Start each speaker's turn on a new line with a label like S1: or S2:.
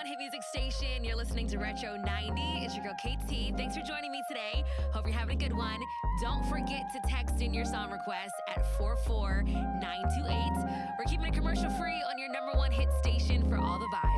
S1: one hit music station. You're listening to Retro 90. It's your girl KT. Thanks for joining me today. Hope you're having a good one. Don't forget to text in your song requests at 44928. We're keeping it commercial free on your number one hit station for all the vibes.